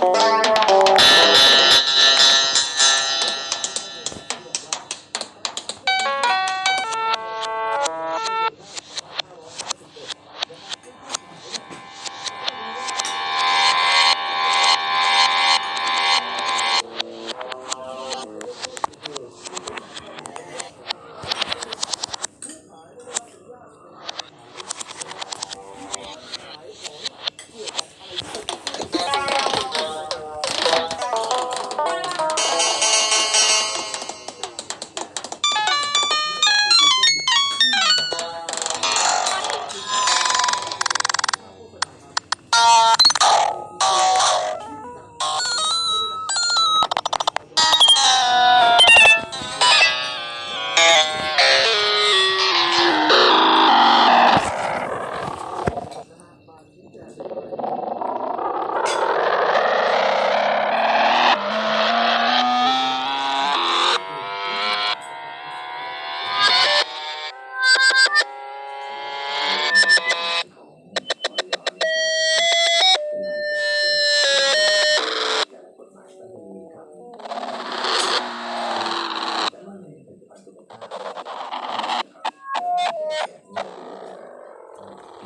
Mm-hmm.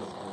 Mm-hmm.